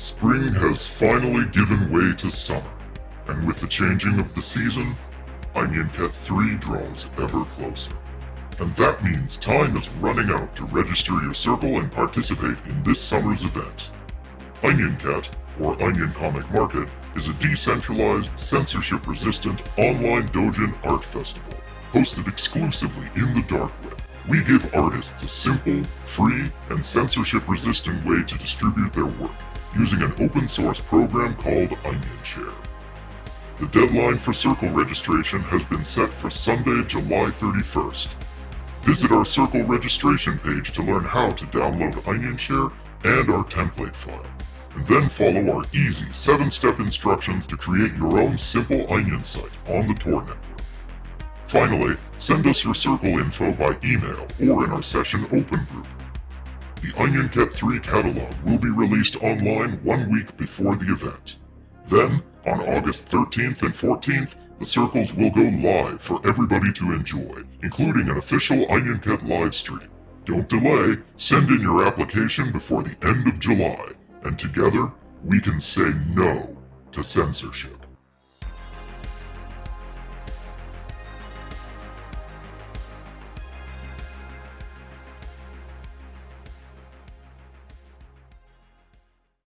Spring has finally given way to summer, and with the changing of the season, Onion Cat 3 draws ever closer. And that means time is running out to register your circle and participate in this summer's event. Onion Cat, or Onion Comic Market, is a decentralized, censorship-resistant online doujin art festival, hosted exclusively in the dark web. We give artists a simple, free, and censorship-resistant way to distribute their work, using an open source program called OnionShare. The deadline for Circle registration has been set for Sunday, July 31st. Visit our Circle registration page to learn how to download OnionShare and our template file, and then follow our easy 7-step instructions to create your own simple Onion site on the Tor network. Finally, send us your Circle info by email or in our session open group. The Onion Cat 3 catalog will be released online one week before the event. Then, on August 13th and 14th, the circles will go live for everybody to enjoy, including an official Onion Cat live stream. Don't delay, send in your application before the end of July, and together we can say no to censorship.